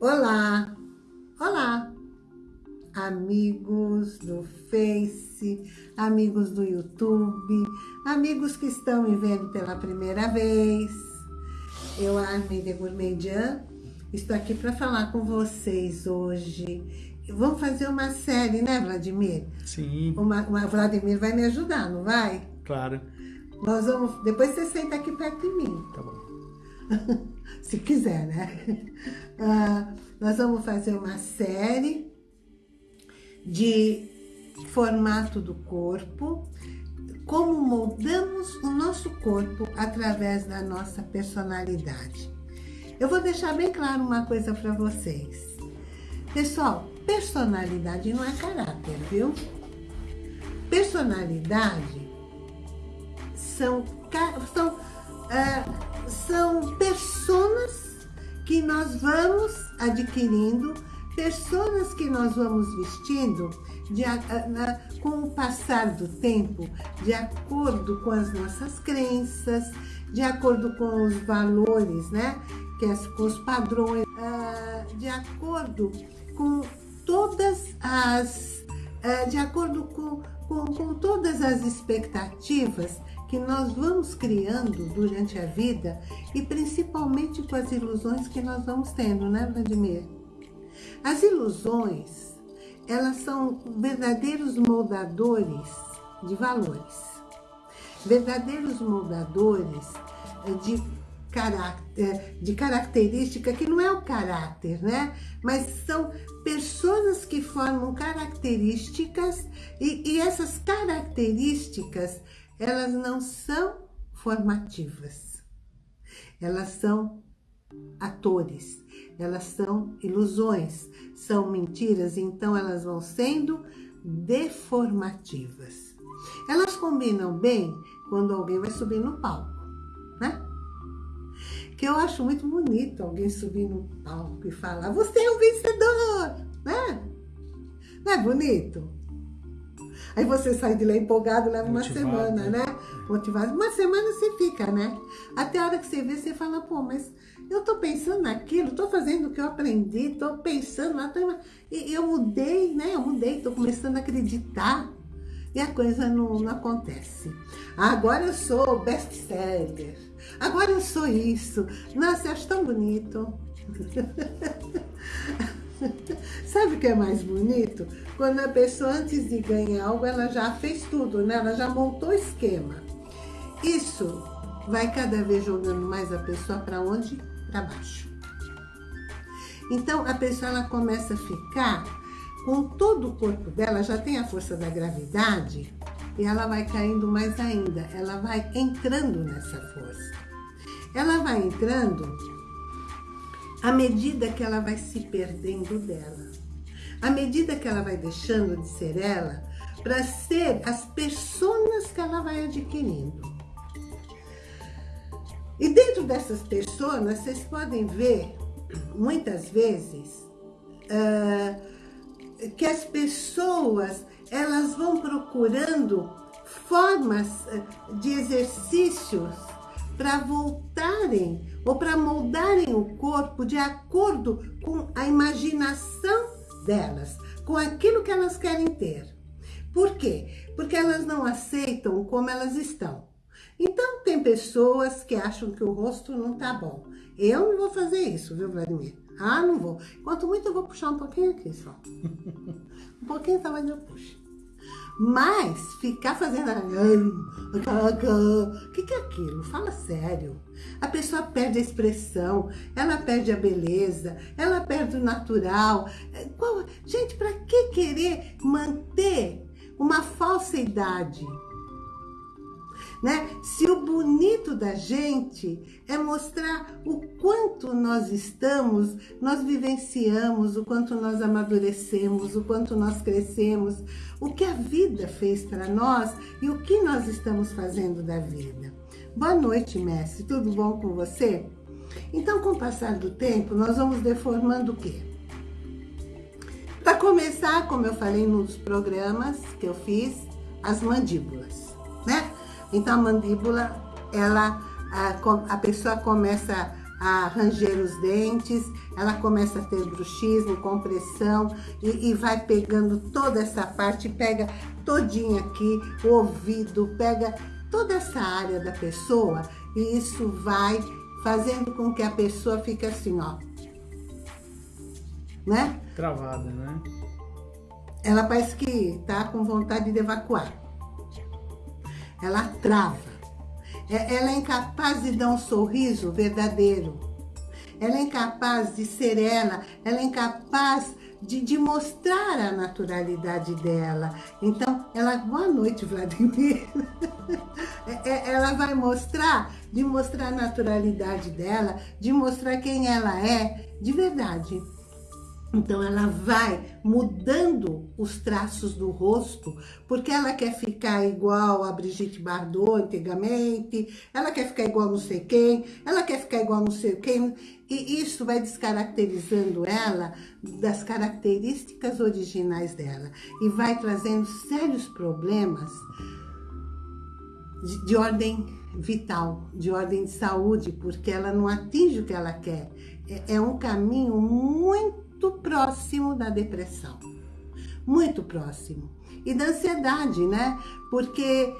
Olá, olá, amigos do Face, amigos do YouTube, amigos que estão me vendo pela primeira vez. Eu, Armida Gourmandian, estou aqui para falar com vocês hoje. Vamos fazer uma série, né, Vladimir? Sim. Uma, uma, Vladimir vai me ajudar, não vai? Claro. Nós vamos... Depois você senta aqui perto de mim. Tá bom. se quiser, né? Ah, nós vamos fazer uma série de formato do corpo, como moldamos o nosso corpo através da nossa personalidade. Eu vou deixar bem claro uma coisa para vocês. Pessoal, personalidade não é caráter, viu? Personalidade são, são uh, são pessoas que nós vamos adquirindo, pessoas que nós vamos vestindo de, com o passar do tempo, de acordo com as nossas crenças, de acordo com os valores, né? Que é, com os padrões, ah, de acordo com todas as, ah, de acordo com, com, com todas as expectativas que nós vamos criando durante a vida e principalmente com as ilusões que nós vamos tendo, né, Vladimir? As ilusões, elas são verdadeiros moldadores de valores, verdadeiros moldadores de caráter, de característica que não é o caráter, né? Mas são pessoas que formam características e, e essas características elas não são formativas. Elas são atores, elas são ilusões, são mentiras, então elas vão sendo deformativas. Elas combinam bem quando alguém vai subir no palco, né? Que eu acho muito bonito alguém subir no palco e falar, você é um vencedor, né? Não é bonito? Aí você sai de lá empolgado, leva uma semana, né? Motivado. Uma semana você fica, né? Até a hora que você vê, você fala, pô, mas eu tô pensando naquilo, tô fazendo o que eu aprendi, tô pensando lá, tô... e eu mudei, né? Eu mudei, tô começando a acreditar. E a coisa não, não acontece. agora eu sou best-seller. Agora eu sou isso. Nossa, eu acho tão bonito. Sabe o que é mais bonito? Quando a pessoa, antes de ganhar algo, ela já fez tudo, né? Ela já montou o esquema. Isso vai cada vez jogando mais a pessoa para onde? Para baixo. Então, a pessoa ela começa a ficar com todo o corpo dela, já tem a força da gravidade, e ela vai caindo mais ainda. Ela vai entrando nessa força. Ela vai entrando à medida que ela vai se perdendo dela, à medida que ela vai deixando de ser ela, para ser as pessoas que ela vai adquirindo. E dentro dessas pessoas, vocês podem ver, muitas vezes, uh, que as pessoas, elas vão procurando formas de exercícios para voltarem ou para moldarem o corpo de acordo com a imaginação delas, com aquilo que elas querem ter. Por quê? Porque elas não aceitam como elas estão. Então, tem pessoas que acham que o rosto não tá bom. Eu não vou fazer isso, viu, Vladimir? Ah, não vou. Quanto muito eu vou puxar um pouquinho aqui só. um pouquinho mas eu puxo. Mas ficar fazendo... O que, que é aquilo? Fala sério. A pessoa perde a expressão, ela perde a beleza, ela perde o natural. Gente, para que querer manter uma falsidade? Né? Se o bonito da gente é mostrar o quanto nós estamos, nós vivenciamos, o quanto nós amadurecemos, o quanto nós crescemos, o que a vida fez para nós e o que nós estamos fazendo da vida. Boa noite, mestre. Tudo bom com você? Então, com o passar do tempo, nós vamos deformando o quê? Para começar, como eu falei nos programas que eu fiz, as mandíbulas, né? Então a mandíbula, ela, a, a pessoa começa a ranger os dentes, ela começa a ter bruxismo, compressão e, e vai pegando toda essa parte, pega todinha aqui, o ouvido, pega toda essa área da pessoa e isso vai fazendo com que a pessoa fique assim, ó. Né? Travada, né? Ela parece que tá com vontade de evacuar. Ela trava. É, ela é incapaz de dar um sorriso verdadeiro. Ela é incapaz de ser ela. Ela é incapaz de, de, mostrar a naturalidade dela. Então, ela, boa noite, Vladimir. É, é, ela vai mostrar, de mostrar a naturalidade dela, de mostrar quem ela é de verdade. Então ela vai mudando os traços do rosto, porque ela quer ficar igual a Brigitte Bardot antigamente, ela quer ficar igual não sei quem, ela quer ficar igual não sei quem, e isso vai descaracterizando ela das características originais dela e vai trazendo sérios problemas de, de ordem vital, de ordem de saúde, porque ela não atinge o que ela quer. É, é um caminho muito muito próximo da depressão. Muito próximo. E da ansiedade, né? Porque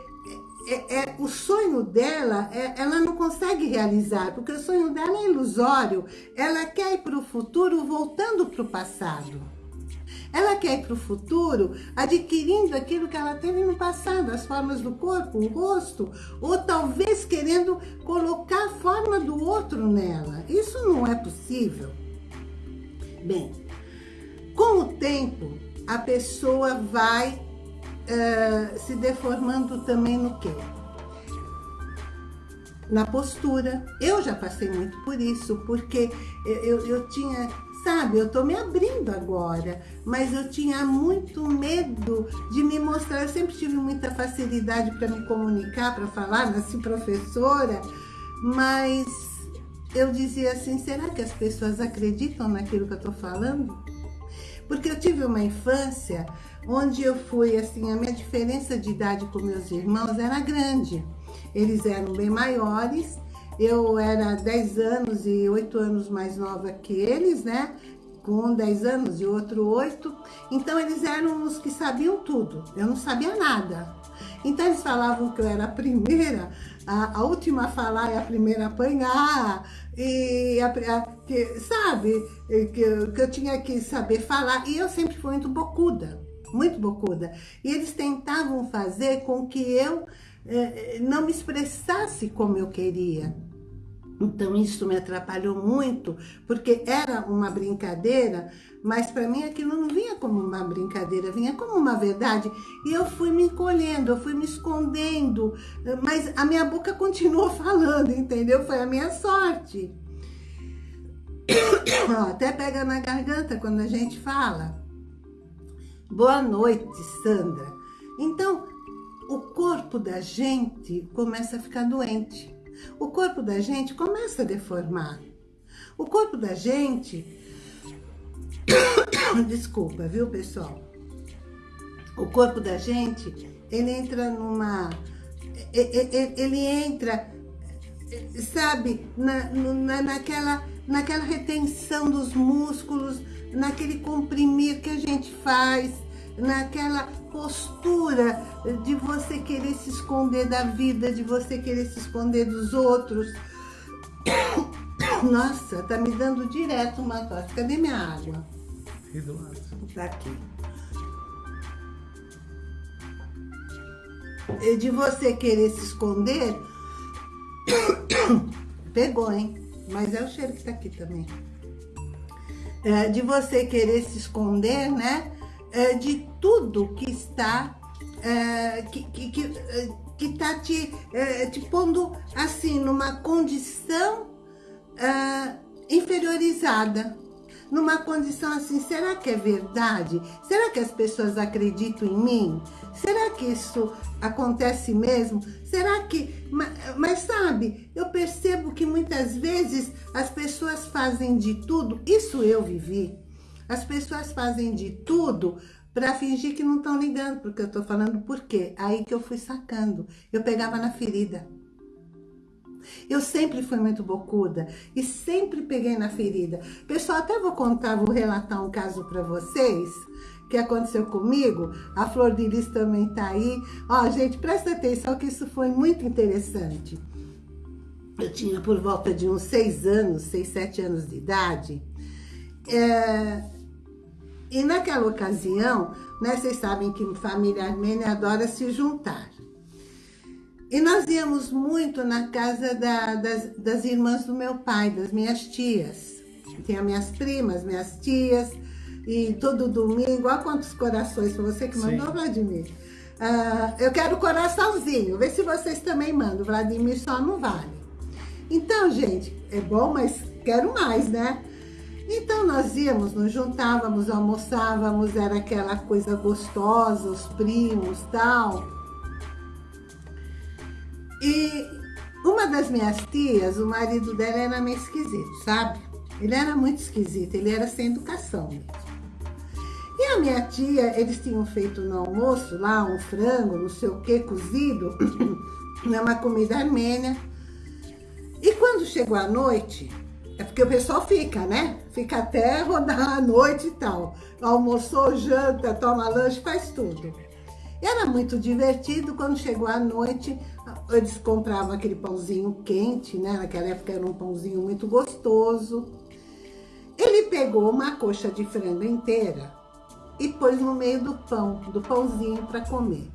é, é, o sonho dela, é, ela não consegue realizar, porque o sonho dela é ilusório. Ela quer ir para o futuro voltando para o passado. Ela quer ir para o futuro adquirindo aquilo que ela teve no passado, as formas do corpo, o rosto, ou talvez querendo colocar a forma do outro nela. Isso não é possível. Bem, com o tempo, a pessoa vai uh, se deformando também no quê? Na postura. Eu já passei muito por isso, porque eu, eu tinha sabe, eu tô me abrindo agora, mas eu tinha muito medo de me mostrar, eu sempre tive muita facilidade para me comunicar, para falar, nasci professora, mas eu dizia assim, será que as pessoas acreditam naquilo que eu estou falando? Porque eu tive uma infância onde eu fui, assim, a minha diferença de idade com meus irmãos era grande. Eles eram bem maiores, eu era 10 anos e 8 anos mais nova que eles, né? Com um 10 anos e outro 8. Então eles eram os que sabiam tudo, eu não sabia nada. Então eles falavam que eu era a primeira, a, a última a falar e a primeira a apanhar, e a, a, que, sabe, que, que eu tinha que saber falar. E eu sempre fui muito bocuda, muito bocuda. E eles tentavam fazer com que eu eh, não me expressasse como eu queria. Então isso me atrapalhou muito, porque era uma brincadeira, mas para mim aquilo não vinha como uma brincadeira, vinha como uma verdade. E eu fui me encolhendo, eu fui me escondendo, mas a minha boca continuou falando, entendeu? Foi a minha sorte. até pega na garganta quando a gente fala. Boa noite, Sandra. Então, o corpo da gente começa a ficar doente o corpo da gente começa a deformar. O corpo da gente... Desculpa, viu, pessoal? O corpo da gente, ele entra numa... Ele entra, sabe, na, na, naquela, naquela retenção dos músculos, naquele comprimir que a gente faz, naquela postura de você querer se esconder da vida, de você querer se esconder dos outros. Nossa, tá me dando direto uma tosse. Cadê minha água? Aqui do lado. Tá aqui. De você querer se esconder, pegou, hein? Mas é o cheiro que tá aqui também. É, de você querer se esconder, né? É, de tudo que está é, que, que, que, é, que tá te, é, te pondo assim numa condição é, inferiorizada numa condição assim, será que é verdade? Será que as pessoas acreditam em mim? Será que isso acontece mesmo? Será que... Mas, mas, sabe, eu percebo que muitas vezes as pessoas fazem de tudo, isso eu vivi, as pessoas fazem de tudo para fingir que não estão ligando, porque eu estou falando por quê? Aí que eu fui sacando. Eu pegava na ferida. Eu sempre fui muito bocuda e sempre peguei na ferida. Pessoal, até vou contar, vou relatar um caso para vocês que aconteceu comigo. A Flor de Lis também tá aí. Ó, gente, presta atenção que isso foi muito interessante. Eu tinha por volta de uns seis anos, seis, sete anos de idade. É... E naquela ocasião, né, vocês sabem que família armênia adora se juntar. E nós íamos muito na casa da, das, das irmãs do meu pai, das minhas tias. Tinha minhas primas, minhas tias, e todo domingo, olha quantos corações, foi você que mandou, Sim. Vladimir? Uh, eu quero coraçãozinho, vê se vocês também mandam, Vladimir só não vale. Então, gente, é bom, mas quero mais, né? Então nós íamos, nos juntávamos, almoçávamos, era aquela coisa gostosa, os primos tal. E uma das minhas tias, o marido dela era meio esquisito, sabe? Ele era muito esquisito, ele era sem educação mesmo. E a minha tia, eles tinham feito no almoço lá um frango, não sei o que, cozido, uma comida armênia. E quando chegou a noite, é porque o pessoal fica, né? Fica até rodar a noite e tal. Almoçou, janta, toma lanche, faz tudo. Era muito divertido, quando chegou a noite, eles compravam aquele pãozinho quente, né? Naquela época era um pãozinho muito gostoso. Ele pegou uma coxa de frango inteira e pôs no meio do pão, do pãozinho para comer.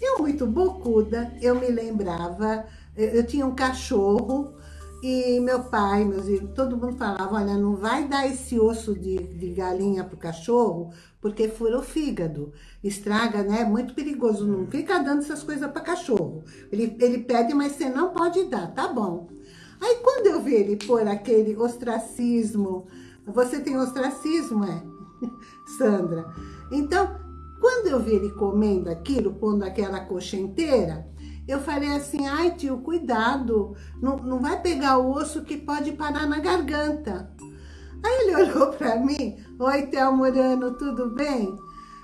Eu, muito bocuda, eu me lembrava, eu tinha um cachorro e meu pai, meus irmãos, todo mundo falava, olha, não vai dar esse osso de, de galinha pro cachorro, porque fura o fígado, estraga, né? Muito perigoso, não fica dando essas coisas para cachorro. Ele, ele pede, mas você não pode dar, tá bom. Aí quando eu vi ele pôr aquele ostracismo, você tem ostracismo, é? Sandra. Então, quando eu vi ele comendo aquilo, pondo aquela coxa inteira, eu falei assim, ai tio, cuidado, não, não vai pegar o osso que pode parar na garganta. Aí ele olhou para mim, oi Théo Morano, tudo bem?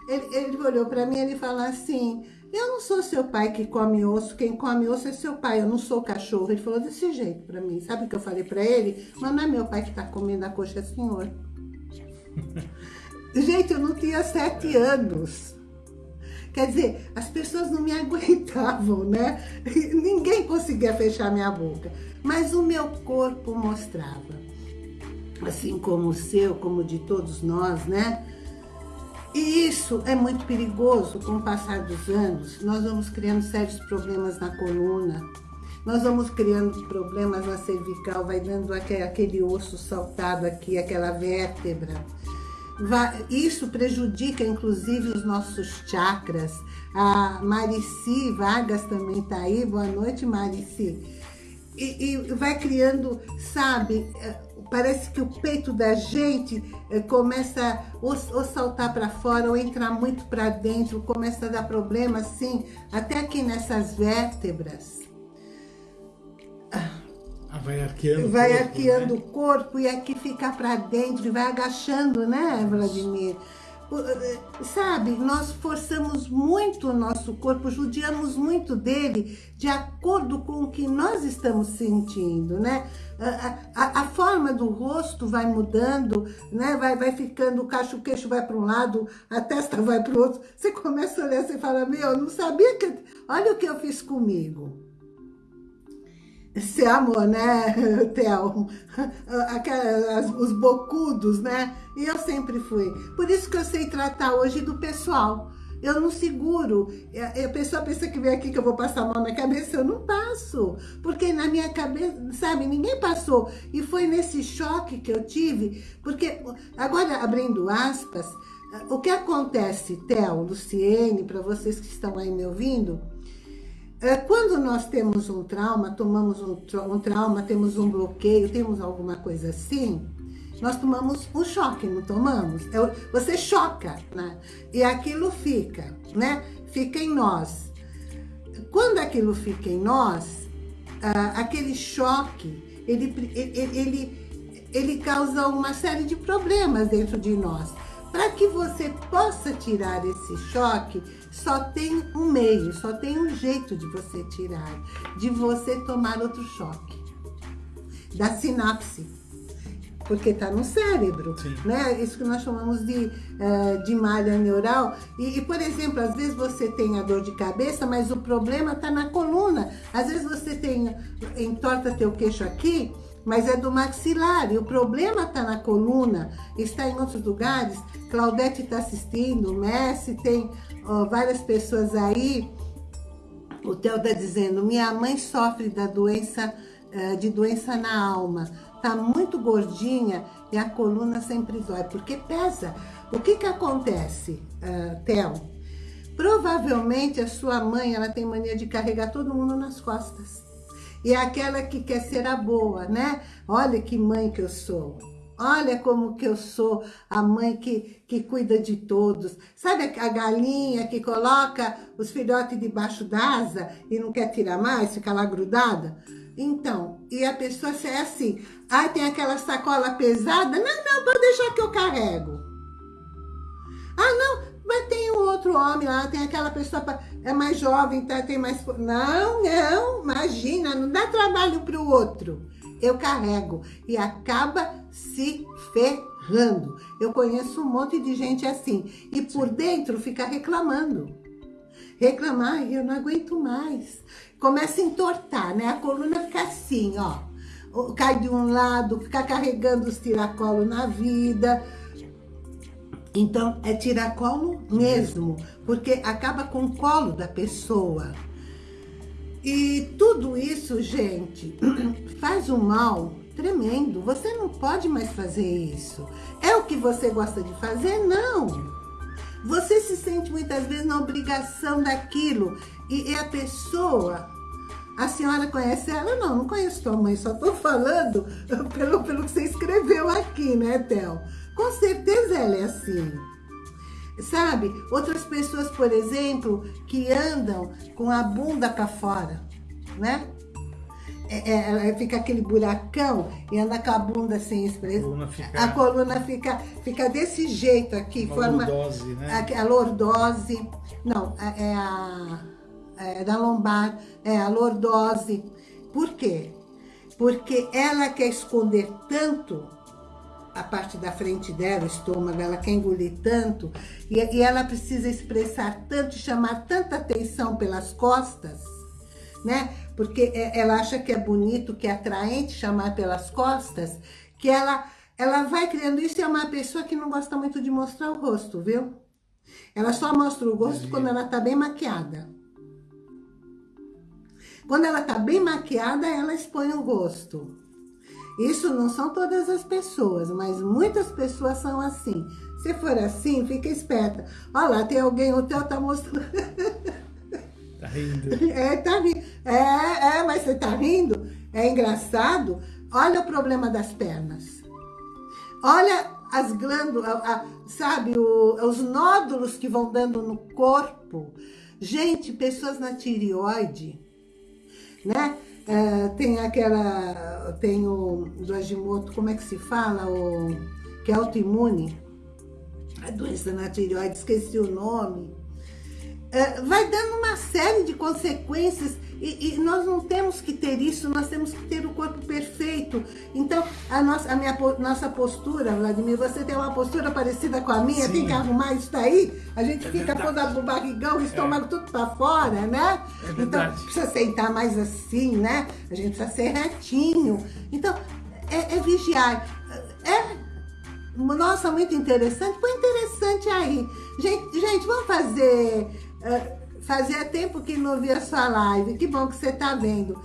Ele, ele olhou para mim e ele falou assim, eu não sou seu pai que come osso, quem come osso é seu pai, eu não sou cachorro. Ele falou desse jeito para mim, sabe o que eu falei para ele? Mas não é meu pai que tá comendo a coxa, é senhor. Gente, eu não tinha sete anos. Quer dizer, as pessoas não me aguentavam, né? Ninguém conseguia fechar minha boca. Mas o meu corpo mostrava. Assim como o seu, como o de todos nós, né? E isso é muito perigoso com o passar dos anos. Nós vamos criando sérios problemas na coluna. Nós vamos criando problemas na cervical, vai dando aquele osso saltado aqui, aquela vértebra isso prejudica, inclusive, os nossos chakras. A Marici Vargas também está aí. Boa noite, Marici. E, e, vai criando, sabe, é, parece que o peito da gente é, começa ou, ou saltar para fora ou entrar muito para dentro, começa a dar problema, assim, até aqui nessas vértebras. Ah, vai arqueando, vai o corpo, arqueando né? o corpo e aqui fica para dentro, vai agachando, né, Vladimir? Eh, sabe, nós forçamos muito o nosso corpo, judiamos muito dele de acordo com o que nós estamos sentindo, né? A, a, a forma do rosto vai mudando, né? Vai, vai ficando, o cacho queixo vai para um lado, a testa vai para o outro. Você começa a olhar e fala, meu, não sabia que... Olha o que eu fiz comigo. Esse amor, né, Theo? Os bocudos, né? E eu sempre fui. Por isso que eu sei tratar hoje do pessoal. Eu não seguro. A pessoa pensa que vem aqui que eu vou passar a mão na cabeça. Eu não passo. Porque na minha cabeça, sabe, ninguém passou. E foi nesse choque que eu tive. Porque, agora abrindo aspas, o que acontece, Theo, Luciene, para vocês que estão aí me ouvindo quando nós temos um trauma, tomamos um, um trauma, temos um bloqueio, temos alguma coisa assim, nós tomamos um choque, não tomamos? É você choca, né? E aquilo fica, né? Fica em nós. Quando aquilo fica em nós, aquele choque, ele, ele, ele, ele causa uma série de problemas dentro de nós. Para que você possa tirar esse choque, só tem um meio, só tem um jeito de você tirar, de você tomar outro choque. Da sinapse porque está no cérebro, Sim. né? Isso que nós chamamos de, uh, de malha neural. E, e, por exemplo, às vezes você tem a dor de cabeça, mas o problema está na coluna. Às vezes você tem, entorta teu queixo aqui, mas é do maxilar, e o problema está na coluna, está em outros lugares. Claudete está assistindo, o Messi, tem várias pessoas aí. O Theo está dizendo, minha mãe sofre da doença, uh, de doença na alma tá muito gordinha e a coluna sempre dói, porque pesa. O que que acontece, uh, Theo? Provavelmente a sua mãe, ela tem mania de carregar todo mundo nas costas. E é aquela que quer ser a boa, né? Olha que mãe que eu sou. Olha como que eu sou a mãe que, que cuida de todos. Sabe a galinha que coloca os filhotes debaixo da asa e não quer tirar mais, fica lá grudada? Então, e a pessoa é assim, ai, tem aquela sacola pesada, não, não, pode deixar que eu carrego. Ah, não, mas tem um outro homem lá, tem aquela pessoa, é mais jovem, tá, tem mais... Não, não, imagina, não dá trabalho para o outro. Eu carrego e acaba se ferrando. Eu conheço um monte de gente assim. E por dentro fica reclamando. Reclamar, eu não aguento mais começa a entortar, né? A coluna fica assim, ó. Cai de um lado, fica carregando os tiracolos na vida. Então, é tiracolo mesmo, porque acaba com o colo da pessoa. E tudo isso, gente, faz um mal tremendo. Você não pode mais fazer isso. É o que você gosta de fazer? Não. Você se sente muitas vezes na obrigação daquilo. E, e a pessoa, a senhora conhece ela? Não, não conheço tua mãe, só estou falando pelo, pelo que você escreveu aqui, né, Théo? Com certeza ela é assim. Sabe? Outras pessoas, por exemplo, que andam com a bunda para fora, né? É, é, é, fica aquele buracão e anda com a bunda sem expressão. A coluna fica, fica desse jeito aqui. Uma forma, lordose, né? A, a lordose. Não, é a, é da lombar, é a lordose. Por quê? Porque ela quer esconder tanto a parte da frente dela, o estômago, ela quer engolir tanto, e, e ela precisa expressar tanto, chamar tanta atenção pelas costas, né? Porque é, ela acha que é bonito, que é atraente chamar pelas costas, que ela, ela vai criando isso e é uma pessoa que não gosta muito de mostrar o rosto, viu? Ela só mostra o rosto quando ela tá bem maquiada. Quando ela tá bem maquiada, ela expõe o rosto. Isso não são todas as pessoas, mas muitas pessoas são assim. Se for assim, fica esperta. Olha lá, tem alguém, o teu tá mostrando... Tá rindo. É, tá rindo. É, é, mas você tá rindo? É engraçado. Olha o problema das pernas. Olha as glândulas, sabe, o, os nódulos que vão dando no corpo. Gente, pessoas na tireoide, né? É, tem aquela, tem o do Agimoto, como é que se fala? O, que é autoimune. A doença na tireoide, esqueci o nome. É, vai dando uma série de consequências e, e, nós não temos que ter isso, nós temos que ter o corpo perfeito. Então, a nossa, a minha, nossa postura, Vladimir, você tem uma postura parecida com a minha, Sim. tem que arrumar isso daí, a gente é fica pondo o barrigão, o estômago é. tudo para fora, né? É então, precisa sentar mais assim, né? A gente precisa ser retinho. Então, é, é vigiar. É nossa, muito interessante. Põe interessante aí. Gente, gente vamos fazer fazia tempo que não via sua live. Que bom que você tá vendo.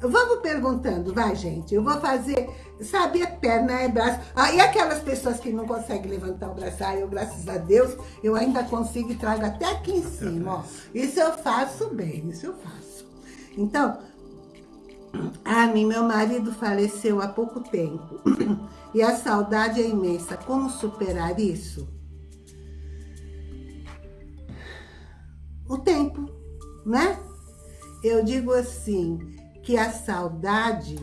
Vamos perguntando, vai, gente. Eu vou fazer, sabe, é perna, é braço. Ah, e aquelas pessoas que não conseguem levantar o braço, ah, eu, graças a Deus, eu ainda consigo e trago até aqui em cima, ó. Isso eu faço bem, isso eu faço. Então, a mim, meu marido faleceu há pouco tempo. E a saudade é imensa. Como superar isso? O tempo, né? Eu digo assim, que a saudade,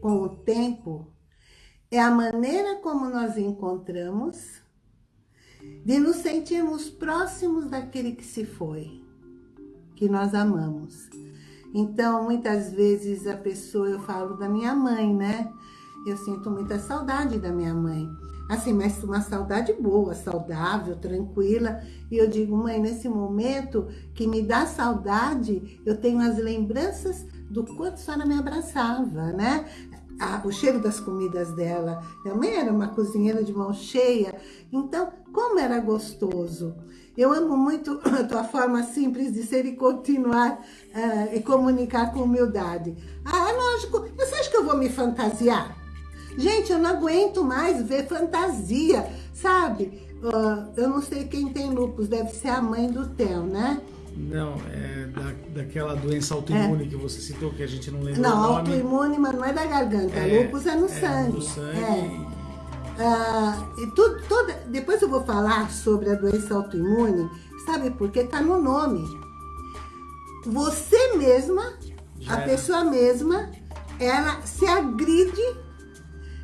com o tempo, é a maneira como nós encontramos de nos sentirmos próximos daquele que se foi, que nós amamos. Então, muitas vezes a pessoa, eu falo da minha mãe, né? Eu sinto muita saudade da minha mãe. Assim, mas uma saudade boa, saudável, tranquila. E eu digo, mãe, nesse momento que me dá saudade, eu tenho as lembranças do quanto a senhora me abraçava, né? Ah, o cheiro das comidas dela. Minha mãe era uma cozinheira de mão cheia. Então, como era gostoso. Eu amo muito a tua forma simples de ser e continuar uh, e comunicar com humildade. Ah, é lógico. Você acha que eu vou me fantasiar? Gente, eu não aguento mais ver fantasia, sabe? Uh, eu não sei quem tem lupus, deve ser a mãe do Theo, né? Não, é da, daquela doença autoimune é. que você citou, que a gente não lembra não, o nome. Não, autoimune, mas não é da garganta. É, lupus é no é sangue. No sangue. É. Ah, e tudo, toda, depois eu vou falar sobre a doença autoimune, sabe por quê? Tá no nome. Você mesma, Já a pessoa mesma, ela se agride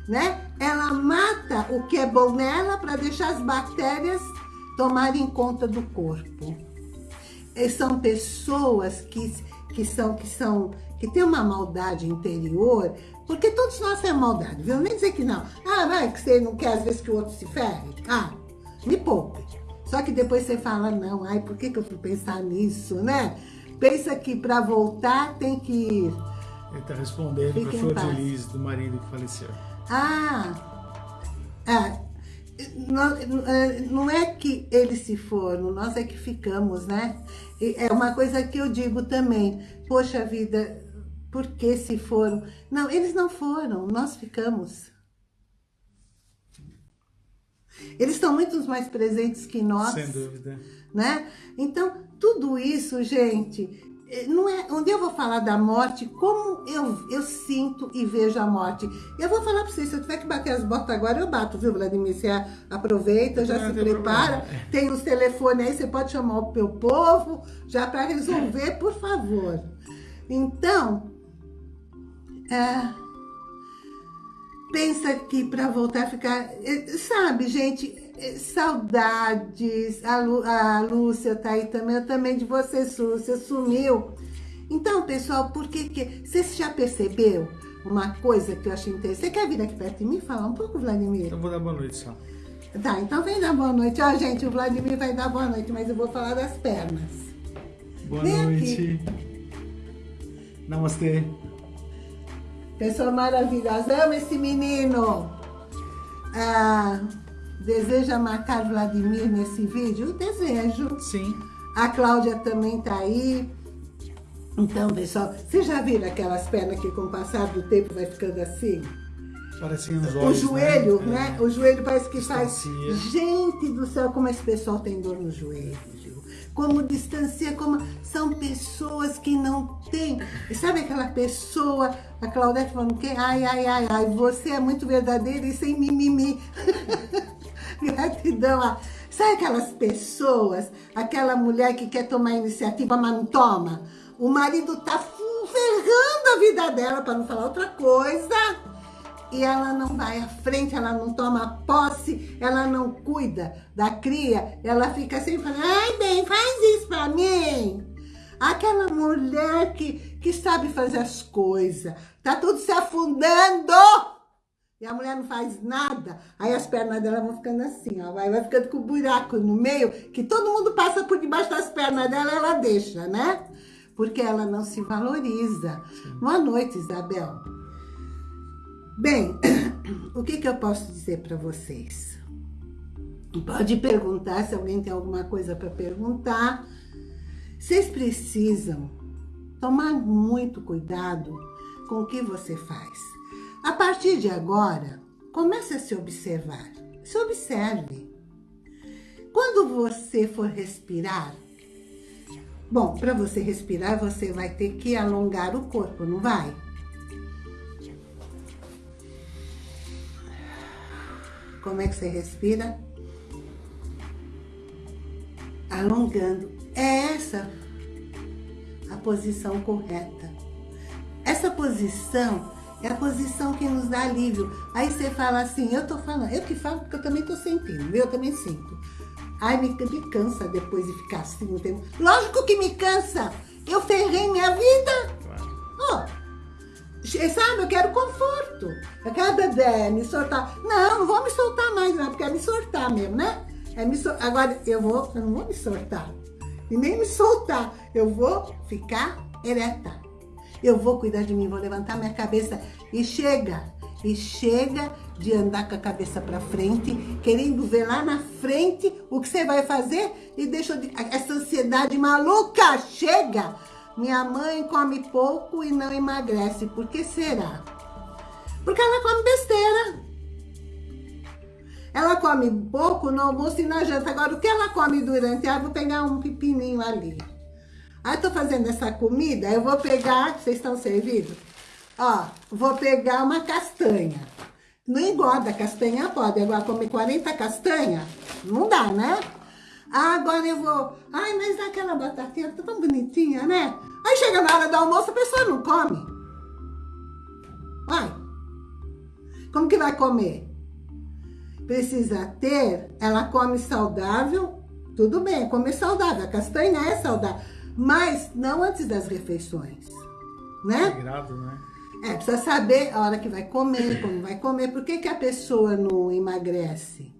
né? Ela mata o que é bom nela para deixar as bactérias tomarem conta do corpo. E são pessoas que, que são que são que tem uma maldade interior, porque todos nós temos maldade, viu? Nem dizer que não. Ah, vai que você não quer às vezes que o outro se ferre. Ah, me poupe. Só que depois você fala, não, ai, por que, que eu fui pensar nisso, né? Pensa que para voltar tem que ir. Ele está respondendo para Flor de Lis, do marido que faleceu. Ah, ah não, não é que eles se foram, nós é que ficamos, né? É uma coisa que eu digo também. Poxa vida, por que se foram? Não, eles não foram, nós ficamos. Eles estão muito mais presentes que nós. Sem dúvida. Né? Então, tudo isso, gente, é, não é, onde eu vou falar da morte, como eu, eu sinto e vejo a morte. Eu vou falar para vocês, se eu tiver que bater as botas agora, eu bato, viu, Vladimir? Você aproveita, já não, se prepara, problema. tem os telefones aí, você pode chamar o meu povo, já para resolver, por favor. Então, é, pensa que para voltar a ficar... É, sabe, gente, é, saudades. A, Lu, a Lúcia tá aí também. Eu também de você, Lúcia. Sumiu. Então, pessoal, por que que... Você já percebeu uma coisa que eu achei interessante? Você quer vir aqui perto de mim falar um pouco, Vladimir? Eu vou dar boa noite só. Tá, então vem dar boa noite. Ó, gente, o Vladimir vai dar boa noite, mas eu vou falar das pernas. Boa vem noite. Aqui. Namastê. Pessoa maravilhosa. Amo esse menino. Ah, deseja marcar Vladimir nesse vídeo? Desejo. Sim. A Cláudia também tá aí. Então, pessoal, vocês já viram aquelas pernas que com o passar do tempo vai ficando assim? Parecem os olhos, O joelho, né? né? É. O joelho parece que faz... Gente do céu, como esse pessoal tem dor no joelho como distancia, como são pessoas que não têm. Sabe aquela pessoa, a Claudete falando que, ai, ai, ai, ai, você é muito verdadeira e sem mimimi. Gratidão. Sabe aquelas pessoas, aquela mulher que quer tomar iniciativa, mas não toma? O marido tá ferrando a vida dela, para não falar outra coisa e ela não vai à frente, ela não toma posse, ela não cuida da cria, ela fica sempre falando, ai bem, faz isso pra mim. Aquela mulher que, que sabe fazer as coisas, tá tudo se afundando e a mulher não faz nada, aí as pernas dela vão ficando assim, ó, vai, vai ficando com um buraco no meio, que todo mundo passa por debaixo das pernas dela, ela deixa, né? Porque ela não se valoriza. Sim. Boa noite, Isabel. Bem, o que, que eu posso dizer para vocês? Pode perguntar, se alguém tem alguma coisa para perguntar. Vocês precisam tomar muito cuidado com o que você faz. A partir de agora, comece a se observar. Se observe. Quando você for respirar, bom, para você respirar, você vai ter que alongar o corpo, não vai? Como é que você respira? Alongando. É essa a posição correta. Essa posição É a posição que nos dá alívio. Aí você fala assim, eu tô falando, eu que falo porque eu também tô sentindo, eu também sinto. Ai, me, me cansa depois de ficar assim o tempo. Lógico que me cansa. Eu ferrei minha vida. Oh, sabe, eu quero conforto. Eu quero beber, me soltar. Não, não vou me soltar mais, não, porque é me soltar mesmo, né? É me sol... Agora, eu vou, eu não vou me soltar. E nem me soltar. Eu vou ficar ereta. Eu vou cuidar de mim, vou levantar minha cabeça e chega. E chega de andar com a cabeça para frente, querendo ver lá na frente o que você vai fazer e deixa de... essa ansiedade maluca. Chega! Minha mãe come pouco e não emagrece. Por que será? Porque ela come besteira. Ela come pouco no almoço e na janta. Agora, o que ela come durante? Ah, vou pegar um pepininho ali. Ah, tô fazendo essa comida, eu vou pegar, vocês estão servidos? Ó, vou pegar uma castanha. Não engorda, castanha pode. Agora, comer 40 castanhas, não dá, né? Ah, agora eu vou... Ai, mas aquela batatinha tá tão bonitinha, né? Aí chega na hora do almoço, a pessoa não come. Vai. Como que vai comer? precisa ter, ela come saudável, tudo bem, comer saudável, a castanha é saudável, mas não antes das refeições, né? É grave, né? É, precisa saber a hora que vai comer, como vai comer, por que, que a pessoa não emagrece?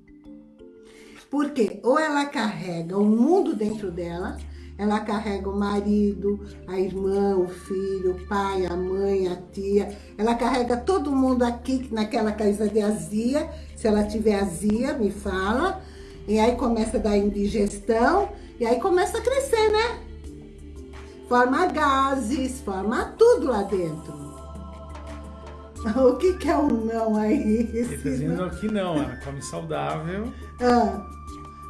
Porque ou ela carrega o mundo dentro dela, ela carrega o marido, a irmã, o filho, o pai, a mãe, a tia. Ela carrega todo mundo aqui naquela casa de azia. Se ela tiver azia, me fala. E aí começa a dar indigestão. E aí começa a crescer, né? Forma gases, forma tudo lá dentro. O que, que é um não aí? Ele tá dizendo que não, ela come saudável. Ah.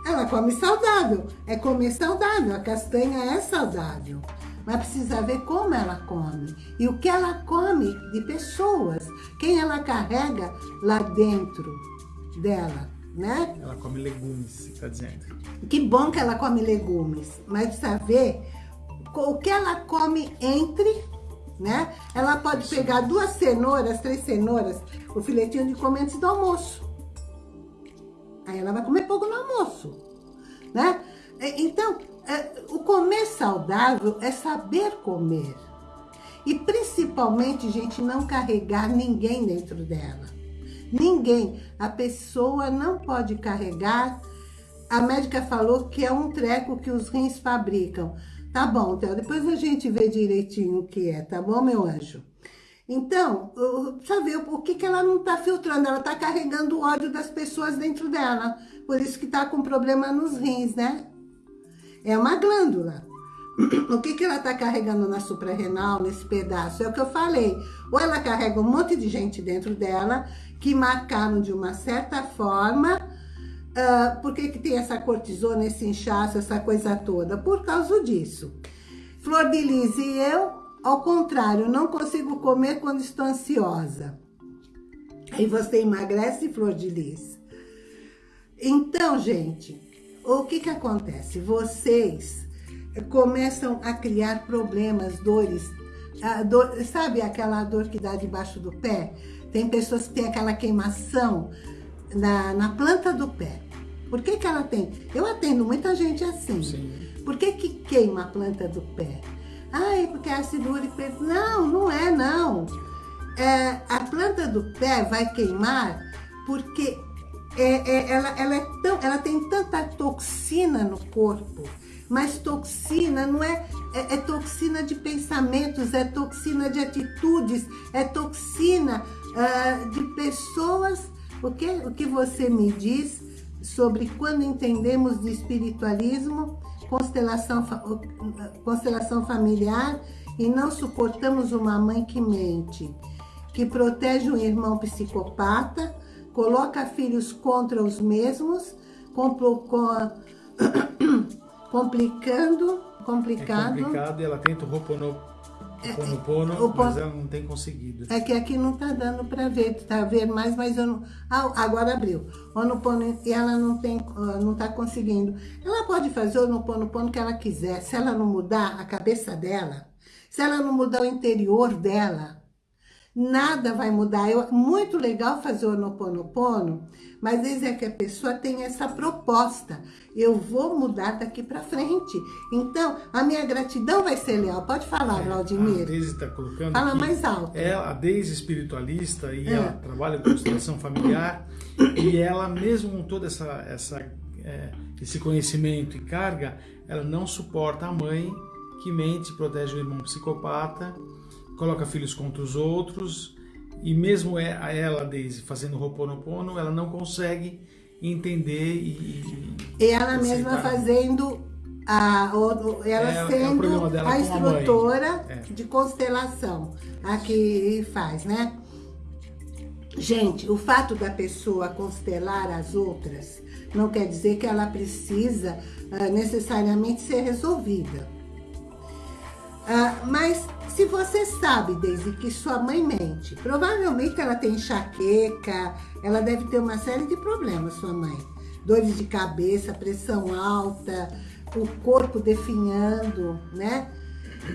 Ela come saudável, é comer saudável, a castanha é saudável. Mas precisa ver como ela come e o que ela come de pessoas, quem ela carrega lá dentro dela, né? Ela come legumes, você está dizendo. Que bom que ela come legumes, mas precisa ver o que ela come entre, né? Ela pode pegar duas cenouras, três cenouras, o filetinho de comer antes do almoço. Aí ela vai comer pouco no almoço, né? Então, é, o comer saudável é saber comer. E principalmente, gente, não carregar ninguém dentro dela. Ninguém. A pessoa não pode carregar. A médica falou que é um treco que os rins fabricam. Tá bom, Theo, depois a gente vê direitinho o que é, tá bom, meu anjo? Então, precisa ver o que, que ela não está filtrando. Ela está carregando o ódio das pessoas dentro dela. Por isso que está com problema nos rins, né? É uma glândula. O que, que ela está carregando na suprarrenal, nesse pedaço? É o que eu falei. Ou ela carrega um monte de gente dentro dela, que marcaram de uma certa forma. Uh, por que, que tem essa cortisona, esse inchaço, essa coisa toda? Por causa disso. Flor de Lis e eu ao contrário, não consigo comer quando estou ansiosa. Aí você emagrece, flor de lis. Então, gente, o que que acontece? Vocês começam a criar problemas, dores. Dor, sabe aquela dor que dá debaixo do pé? Tem pessoas que têm aquela queimação na, na planta do pé. Por que que ela tem? Eu atendo muita gente assim. Sim. Por que que queima a planta do pé? Ai, porque é ácido úrico... Não, não é não. É, a planta do pé vai queimar porque é, é, ela, ela, é tão, ela tem tanta toxina no corpo, mas toxina não é, é, é, toxina de pensamentos, é toxina de atitudes, é toxina uh, de pessoas. O que, o que você me diz sobre quando entendemos de espiritualismo constelação, constelação familiar e não suportamos uma mãe que mente, que protege um irmão psicopata, coloca filhos contra os mesmos, complicando, complicado. É complicado e ela tenta o Roponopono Ponopono, o mas ela não tem conseguido. É que aqui não tá dando para ver, tá vendo mais, mas eu não... Ah, agora abriu. O Pono e ela não tem, não tá conseguindo. Ela pode fazer o Pono que ela quiser. Se ela não mudar a cabeça dela, se ela não mudar o interior dela, nada vai mudar. É muito legal fazer o Ho'oponopono, mas vezes é que a pessoa tem essa proposta. Eu vou mudar daqui para frente. Então, a minha gratidão vai ser leal. Pode falar, é, Valdemir. A Deise está colocando Fala mais alto. É a Deise espiritualista e é. ela trabalha com constelação familiar. e ela, mesmo com toda essa, essa é, esse conhecimento e carga, ela não suporta a mãe que mente, protege o irmão psicopata, coloca filhos contra os outros, e mesmo é, ela, Daisy, fazendo Ho'oponopono, ela não consegue entender e... E ela mesma fazendo a, ela é, sendo é a instrutora a é. de constelação, a que faz, né? Gente, o fato da pessoa constelar as outras não quer dizer que ela precisa uh, necessariamente ser resolvida. Uh, mas se você sabe, desde que sua mãe mente, provavelmente ela tem enxaqueca, ela deve ter uma série de problemas, sua mãe. Dores de cabeça, pressão alta, o corpo definhando, né?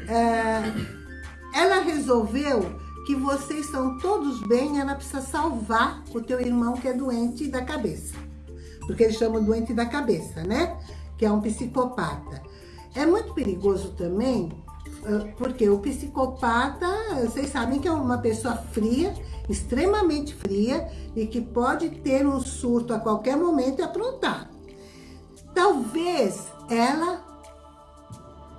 Uh, ela resolveu que vocês são todos bem, ela precisa salvar o teu irmão que é doente da cabeça. Porque eles chamam doente da cabeça, né? Que é um psicopata. É muito perigoso também, porque o psicopata, vocês sabem que é uma pessoa fria, extremamente fria, e que pode ter um surto a qualquer momento e aprontar. Talvez ela,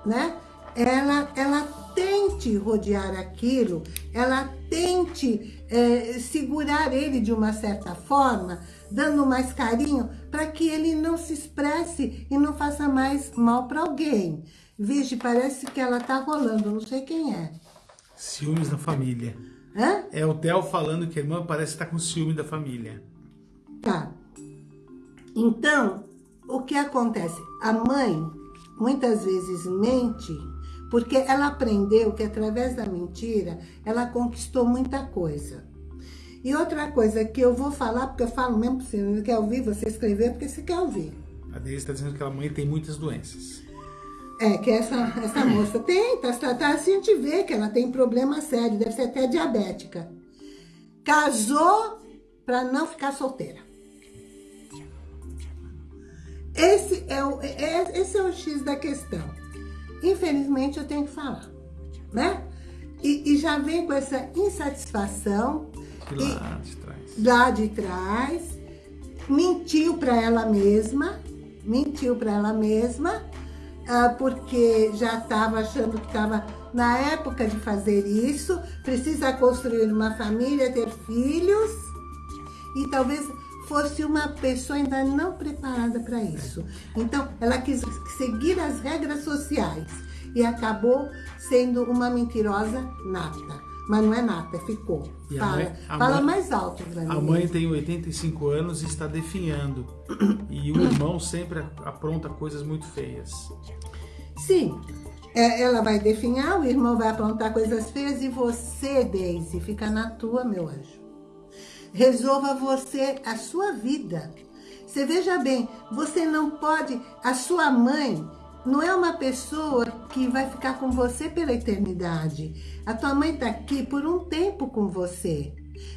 né? Ela, ela tente rodear aquilo, ela tente é, segurar ele de uma certa forma, dando mais carinho, para que ele não se expresse e não faça mais mal para alguém. Vixe, parece que ela tá rolando, não sei quem é. Ciúmes da família. Hã? É o Theo falando que a irmã parece estar tá com ciúme da família. Tá. Então, o que acontece? A mãe, muitas vezes, mente porque ela aprendeu que através da mentira, ela conquistou muita coisa. E outra coisa que eu vou falar, porque eu falo mesmo, se não quer ouvir, você escrever porque você quer ouvir. A Deise está dizendo que a mãe tem muitas doenças. É, que essa, essa moça tem, tá, tá, tá, assim a gente vê que ela tem problema sério, deve ser até diabética. Casou para não ficar solteira. Esse é, o, é, esse é o X da questão infelizmente eu tenho que falar, né? E, e já vem com essa insatisfação. lá de trás. Lá de trás. Mentiu para ela mesma, mentiu para ela mesma, porque já estava achando que estava na época de fazer isso, precisa construir uma família, ter filhos, e talvez fosse uma pessoa ainda não preparada para isso. Então, ela quis seguir as regras sociais e acabou sendo uma mentirosa nata. Mas não é nata, ficou. E fala mãe, fala mãe, mais alto, A mãe tem 85 anos e está definhando. E o irmão sempre apronta coisas muito feias. Sim, é, ela vai definhar, o irmão vai aprontar coisas feias e você, Daisy, fica na tua, meu anjo. Resolva você a sua vida. Você veja bem, você não pode... A sua mãe não é uma pessoa que vai ficar com você pela eternidade. A tua mãe está aqui por um tempo com você.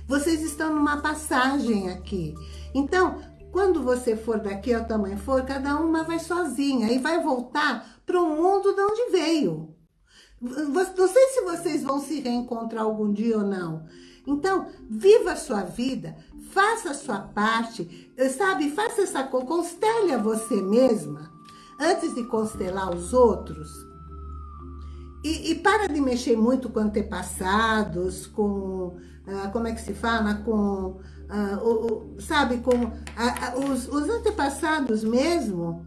Vocês estão numa passagem aqui. Então, quando você for daqui, a tua mãe for, cada uma vai sozinha e vai voltar para o mundo de onde veio. Não sei se vocês vão se reencontrar algum dia ou não. Então, viva a sua vida, faça a sua parte, sabe? Faça essa constele a você mesma, antes de constelar os outros. E, e para de mexer muito com antepassados, com, ah, como é que se fala? Com, ah, o, o, sabe, com ah, os, os antepassados mesmo.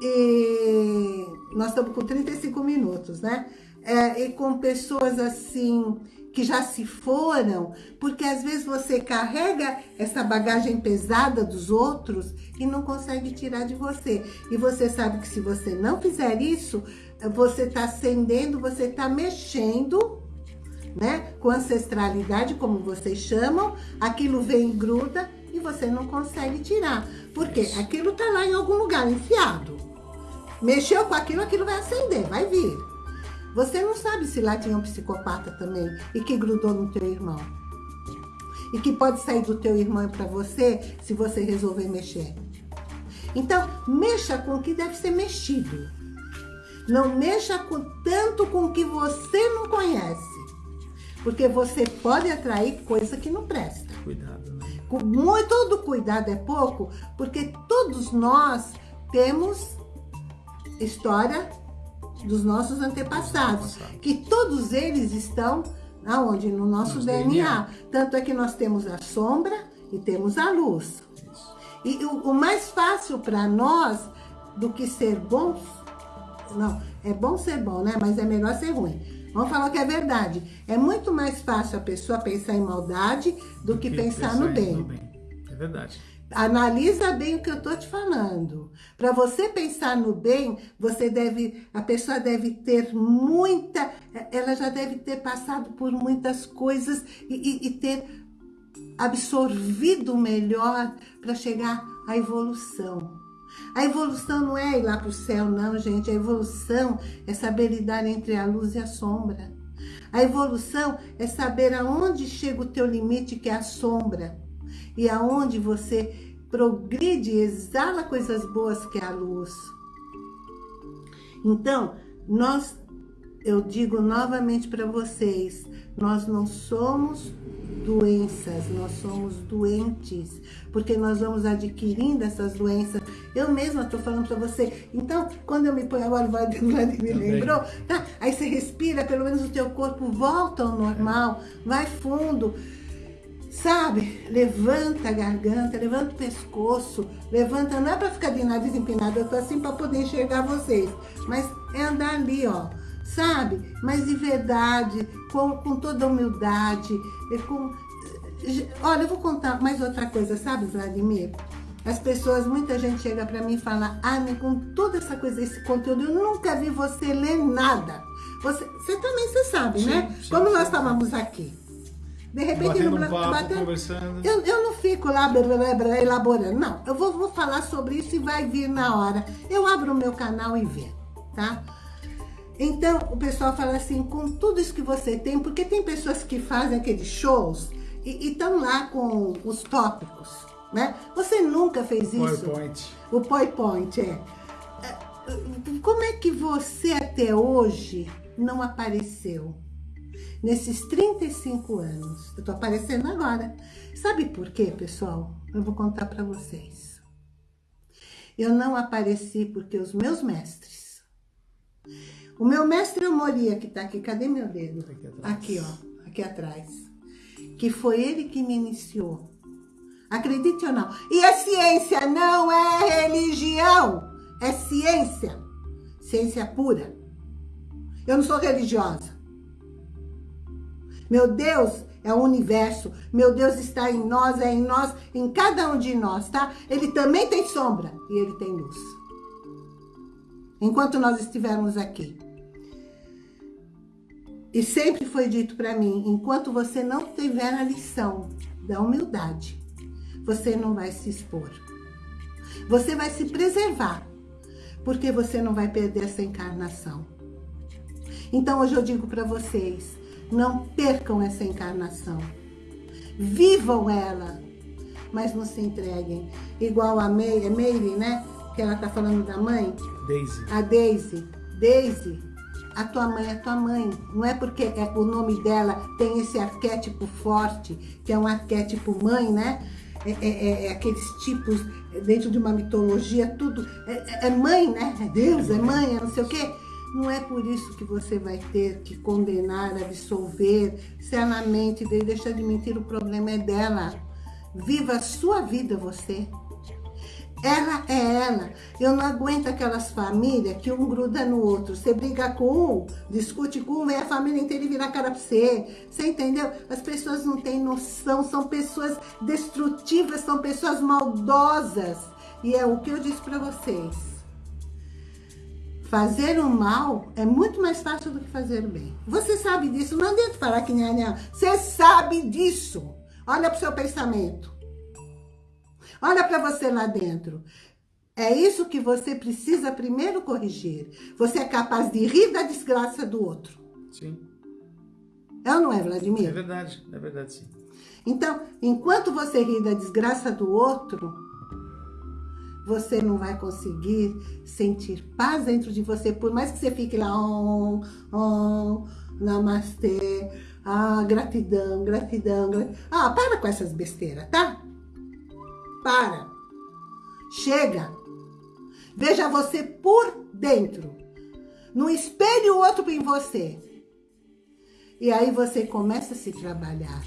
E nós estamos com 35 minutos, né? É, e com pessoas assim que já se foram, porque às vezes você carrega essa bagagem pesada dos outros e não consegue tirar de você. E você sabe que se você não fizer isso, você está acendendo, você está mexendo né, com ancestralidade, como vocês chamam, aquilo vem e gruda e você não consegue tirar. Porque aquilo está lá em algum lugar, enfiado. Mexeu com aquilo, aquilo vai acender, vai vir. Você não sabe se lá tinha um psicopata também e que grudou no teu irmão. E que pode sair do teu irmão para você se você resolver mexer. Então, mexa com o que deve ser mexido. Não mexa com, tanto com o que você não conhece. Porque você pode atrair coisa que não presta. Cuidado, né? Muito, todo cuidado é pouco, porque todos nós temos história dos nossos antepassados, que todos eles estão aonde? No nosso DNA. DNA. Tanto é que nós temos a sombra e temos a luz. Isso. E o, o mais fácil para nós do que ser bons, não, é bom ser bom, né? Mas é melhor ser ruim. Vamos falar que é verdade. É muito mais fácil a pessoa pensar em maldade do que, que pensar, pensar, no bem. bem. É verdade. Analisa bem o que eu tô te falando. Para você pensar no bem, você deve, a pessoa deve ter muita, ela já deve ter passado por muitas coisas e, e, e ter absorvido melhor para chegar à evolução. A evolução não é ir lá para o céu, não, gente. A evolução é saber lidar entre a luz e a sombra. A evolução é saber aonde chega o teu limite, que é a sombra e aonde você progride e exala coisas boas que é a luz. Então, nós, eu digo novamente para vocês, nós não somos doenças, nós somos doentes, porque nós vamos adquirindo essas doenças. Eu mesma estou falando para você. Então, quando eu me ponho agora, Vladimir me lembrou, tá? Aí você respira, pelo menos o teu corpo volta ao normal, vai fundo. Sabe? Levanta a garganta, levanta o pescoço, levanta, não é para ficar de nariz empinado, eu tô assim para poder enxergar vocês, mas é andar ali, ó, sabe? Mas de verdade, com, com toda humildade, com... Olha, eu vou contar mais outra coisa, sabe, Vladimir? As pessoas, muita gente chega para mim e fala, ah, com toda essa coisa, esse conteúdo, eu nunca vi você ler nada. Você, você também, você sabe, sim, né? Sim, Como sim. nós estávamos aqui. De repente, batendo um papo, batendo, conversando. Eu, eu não fico lá blá, blá, blá, elaborando, não. Eu vou, vou falar sobre isso e vai vir na hora. Eu abro o meu canal e vê, tá? Então, o pessoal fala assim, com tudo isso que você tem, porque tem pessoas que fazem aqueles shows e estão lá com os tópicos, né? Você nunca fez isso? PowerPoint. O PowerPoint, é. é. Como é que você até hoje não apareceu? Nesses 35 anos. Eu tô aparecendo agora. Sabe por quê, pessoal? Eu vou contar para vocês. Eu não apareci porque os meus mestres... O meu mestre Moria, que tá aqui, cadê meu dedo? Aqui, aqui, ó, aqui atrás. Que foi ele que me iniciou. Acredite ou não. E a ciência não é religião, é ciência. Ciência pura. Eu não sou religiosa. Meu Deus é o universo. Meu Deus está em nós, é em nós, em cada um de nós, tá? Ele também tem sombra e ele tem luz. Enquanto nós estivermos aqui. E sempre foi dito para mim, enquanto você não tiver a lição da humildade, você não vai se expor. Você vai se preservar, porque você não vai perder essa encarnação. Então hoje eu digo para vocês, não percam essa encarnação. Vivam ela, mas não se entreguem. Igual a May, é Meire, né? Que ela tá falando da mãe. Daisy. A Daisy. Daisy, a tua mãe é tua mãe. Não é porque é, o nome dela tem esse arquétipo forte, que é um arquétipo mãe, né? É, é, é, é aqueles tipos dentro de uma mitologia, tudo. É, é mãe, né? É Deus, é mãe, é não sei o quê. Não é por isso que você vai ter que condenar, absolver, se ela mente e deixa de mentir, o problema é dela. Viva a sua vida você. Ela é ela. Eu não aguento aquelas famílias que um gruda no outro. Você briga com um, discute com um, vem a família inteira e vira a cara pra você. Você entendeu? As pessoas não têm noção, são pessoas destrutivas, são pessoas maldosas. E é o que eu disse pra vocês. Fazer o mal é muito mais fácil do que fazer o bem. Você sabe disso, não adianta falar que nem a Você sabe disso. Olha para o seu pensamento. Olha para você lá dentro. É isso que você precisa primeiro corrigir. Você é capaz de rir da desgraça do outro. Sim. É ou não é, Vladimir? É verdade, é verdade, sim. Então, enquanto você ri da desgraça do outro, você não vai conseguir sentir paz dentro de você, por mais que você fique lá, oh, oh, namastê, ah, gratidão, gratidão, gratidão. Ah, para com essas besteiras, tá? Para. Chega. Veja você por dentro. No espelho o outro em você. E aí você começa a se trabalhar.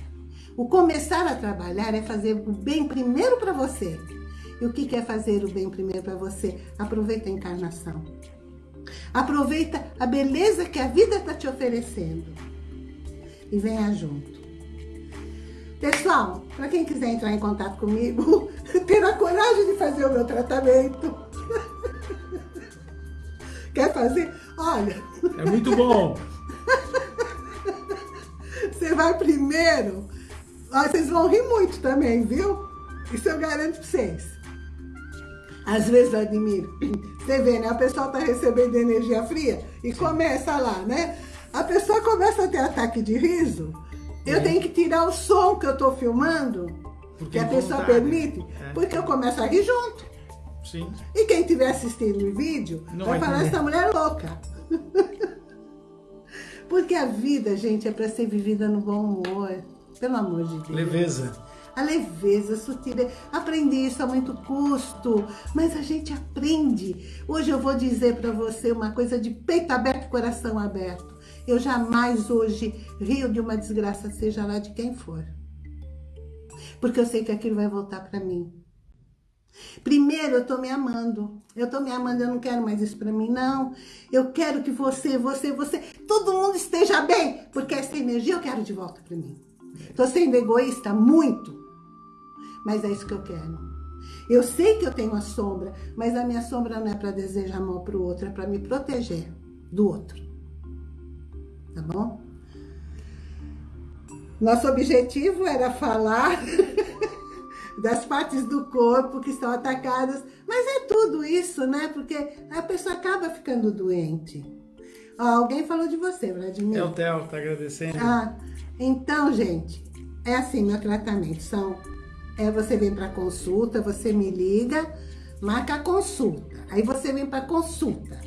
O começar a trabalhar é fazer o bem primeiro para você. E o que é fazer o bem primeiro para você? Aproveita a encarnação. Aproveita a beleza que a vida está te oferecendo. E venha junto. Pessoal, para quem quiser entrar em contato comigo, ter a coragem de fazer o meu tratamento. Quer fazer? Olha. É muito bom. Você vai primeiro. vocês vão rir muito também, viu? Isso eu garanto para vocês. Às vezes eu admiro. Você vê, né? A pessoa tá recebendo energia fria e começa lá, né? A pessoa começa a ter ataque de riso. Eu é. tenho que tirar o som que eu tô filmando, porque que a pessoa vontade. permite, é. porque eu começo a rir junto. Sim. E quem estiver assistindo o vídeo Não vai, vai falar, essa mulher é louca. porque a vida, gente, é para ser vivida no bom humor. Pelo amor de Deus. Leveza. A leveza, a sutileza. Aprendi isso a muito custo, mas a gente aprende. Hoje eu vou dizer para você uma coisa de peito aberto, coração aberto. Eu jamais hoje rio de uma desgraça, seja lá de quem for. Porque eu sei que aquilo vai voltar para mim. Primeiro, eu tô me amando. Eu tô me amando, eu não quero mais isso pra mim, não. Eu quero que você, você, você, todo mundo esteja bem, porque essa energia eu quero de volta pra mim. Tô sendo egoísta muito, mas é isso que eu quero. Eu sei que eu tenho a sombra, mas a minha sombra não é para desejar mal pro outro, é para me proteger do outro. Tá bom? Nosso objetivo era falar das partes do corpo que estão atacadas. Mas é tudo isso, né? Porque a pessoa acaba ficando doente. Ó, alguém falou de você, Vladimir. É o Theo, tá agradecendo. Ah, então, gente, é assim meu tratamento. São, é, você vem para consulta, você me liga, marca a consulta. Aí você vem para consulta.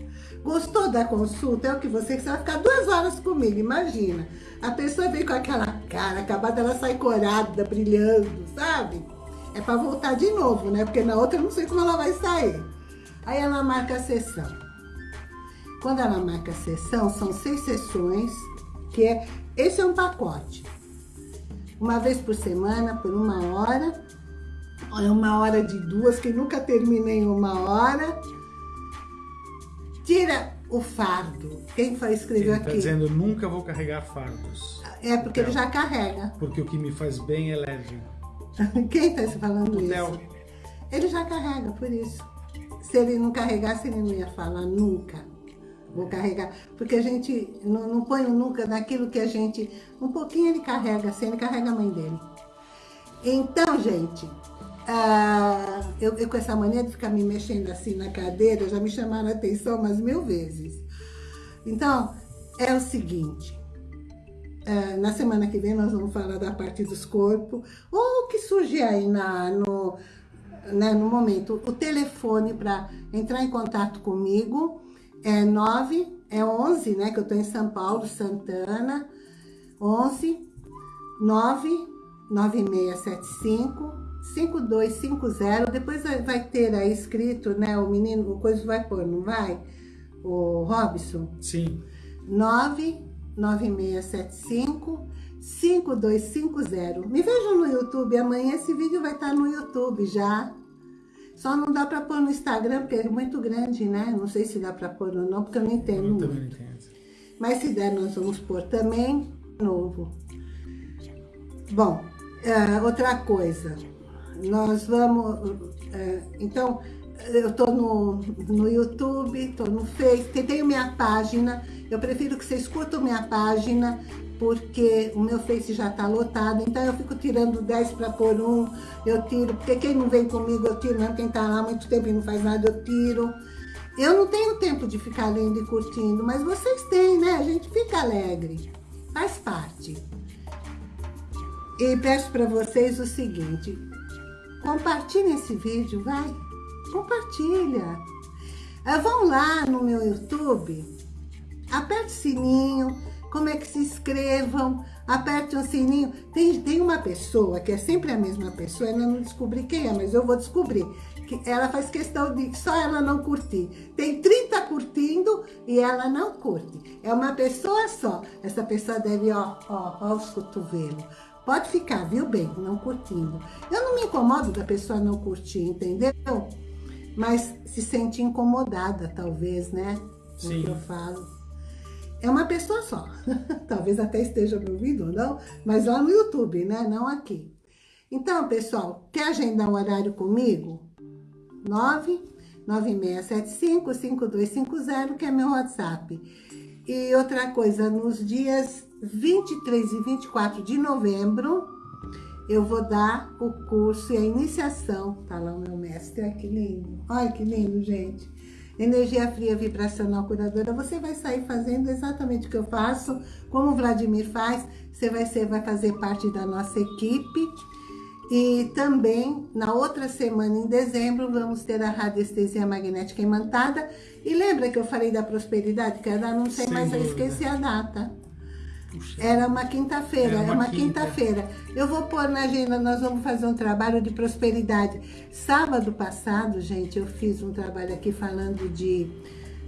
Gostou da consulta? É o que você, você vai ficar duas horas comigo, imagina. A pessoa vem com aquela cara, acabada, ela sai corada, brilhando, sabe? é para voltar de novo, né? Porque na outra eu não sei como ela vai sair. Aí ela marca a sessão. Quando ela marca a sessão, são seis sessões, que é... Esse é um pacote. Uma vez por semana, por uma hora. É uma hora de duas, que nunca termina em uma hora. Tira o fardo. Quem foi escrever ele tá aqui? dizendo, nunca vou carregar fardos. É, porque ele já carrega. Porque o que me faz bem é leve. Quem está falando o isso? Theo. Ele já carrega, por isso. Se ele não carregasse, ele não ia falar nunca. Vou carregar. Porque a gente não, não põe nunca naquilo que a gente... Um pouquinho ele carrega, assim, ele carrega a mãe dele. Então, gente, uh, eu, eu, com essa mania de ficar me mexendo assim na cadeira, já me chamaram a atenção umas mil vezes. Então, é o seguinte, é, na semana que vem nós vamos falar da parte dos corpos, ou o que surge aí na, no, né, no momento. O telefone para entrar em contato comigo é 9, é 11, né, que eu estou em São Paulo, Santana, 11 9 9675 5250, depois vai ter aí escrito, né, o menino, o coisa vai pôr, não vai? O Robson? Sim. 9 9675 5250. Me vejam no YouTube, amanhã esse vídeo vai estar no YouTube já. Só não dá para pôr no Instagram, porque é muito grande, né? Não sei se dá para pôr ou não, porque eu não entendo eu também entendo. Mas se der, nós vamos pôr também novo. Bom, é, outra coisa. Nós vamos... É, então, eu tô no, no YouTube, tô no Face, tenho minha página eu prefiro que vocês curtam minha página, porque o meu Face já está lotado, então eu fico tirando 10 para pôr um, eu tiro, porque quem não vem comigo eu tiro, não, quem está lá há muito tempo e não faz nada eu tiro. Eu não tenho tempo de ficar lendo e curtindo, mas vocês têm, né? A gente fica alegre, faz parte. E peço para vocês o seguinte, compartilhem esse vídeo, vai, compartilha. Ah, vão lá no meu YouTube, aperte o sininho, como é que se inscrevam, aperte o sininho. Tem, tem uma pessoa, que é sempre a mesma pessoa, ainda não descobri quem é, mas eu vou descobrir. Que ela faz questão de só ela não curtir. Tem 30 curtindo e ela não curte. É uma pessoa só. Essa pessoa deve, ó, ó, ó os cotovelos. Pode ficar, viu, bem, não curtindo. Eu não me incomodo da pessoa não curtir, entendeu? Mas se sente incomodada, talvez, né? Sim. O que eu falo é uma pessoa só. Talvez até esteja me ouvindo ou não, mas lá no YouTube, né? Não aqui. Então, pessoal, quer agendar um horário comigo? 99675-5250, que é meu WhatsApp. E outra coisa, nos dias 23 e 24 de novembro, eu vou dar o curso e a iniciação. Tá lá o meu mestre, olha que lindo. Olha que lindo, gente energia fria vibracional curadora, você vai sair fazendo exatamente o que eu faço, como o Vladimir faz, você vai, ser, vai fazer parte da nossa equipe. E também, na outra semana, em dezembro, vamos ter a radiestesia magnética imantada. E lembra que eu falei da prosperidade? Que eu não sei Sem mais, dúvida. eu esqueci a data. Puxa. Era uma quinta-feira, é uma, uma quinta-feira. Quinta eu vou pôr na agenda, nós vamos fazer um trabalho de prosperidade. Sábado passado, gente, eu fiz um trabalho aqui falando de,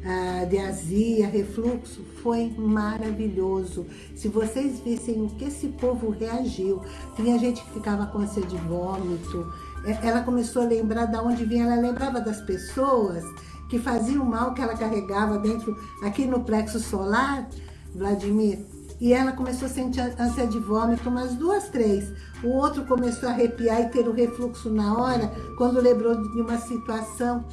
uh, de azia, refluxo. Foi maravilhoso. Se vocês vissem o que esse povo reagiu. Tinha gente que ficava com ânsia de vômito. É, ela começou a lembrar de onde vinha. Ela lembrava das pessoas que faziam mal que ela carregava dentro, aqui no plexo solar. Vladimir, e ela começou a sentir ânsia de vômito, umas duas, três. O outro começou a arrepiar e ter o refluxo na hora, quando lembrou de uma situação.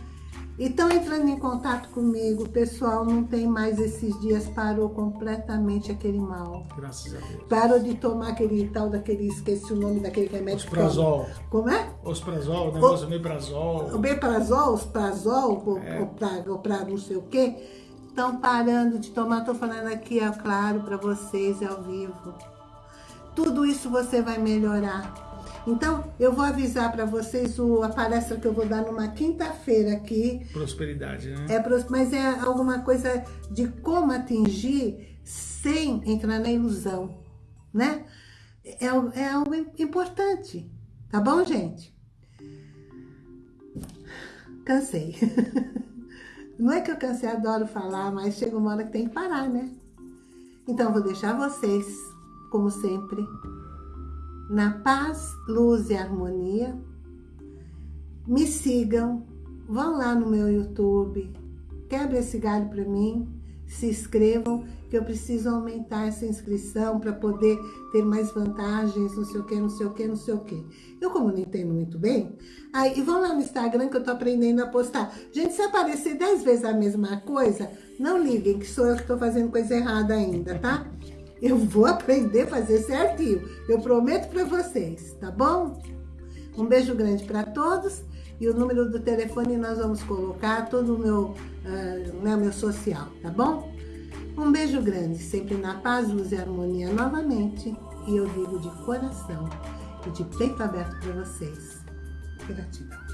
Então, entrando em contato comigo, pessoal, não tem mais esses dias, parou completamente aquele mal. Graças a Deus. Parou de tomar aquele tal daquele, esqueci o nome daquele remédio. Osprazol. Como é? Osprazol, o negócio o, meprazol. O meprazol, osprazol, é. ou, pra, ou pra não sei o quê estão parando de tomar, estou falando aqui, é claro, para vocês, é ao vivo. Tudo isso você vai melhorar. Então, eu vou avisar para vocês o, a palestra que eu vou dar numa quinta-feira aqui. Prosperidade, né? É, mas é alguma coisa de como atingir sem entrar na ilusão, né? É, é algo importante, tá bom, gente? Cansei. Não é que eu cansei, adoro falar, mas chega uma hora que tem que parar, né? Então, vou deixar vocês, como sempre, na paz, luz e harmonia. Me sigam, vão lá no meu YouTube, quebre esse galho para mim, se inscrevam, que eu preciso aumentar essa inscrição para poder ter mais vantagens, não sei o que, não sei o que, não sei o que. Eu como não entendo muito bem, aí vão lá no Instagram que eu tô aprendendo a postar. Gente, se aparecer 10 vezes a mesma coisa, não liguem que sou eu que tô fazendo coisa errada ainda, tá? Eu vou aprender a fazer certinho, eu prometo para vocês, tá bom? Um beijo grande para todos e o número do telefone nós vamos colocar todo o meu, uh, né, meu social, tá bom? Um beijo grande, sempre na paz, luz e harmonia novamente. E eu digo de coração e de peito aberto para vocês. Gratidão.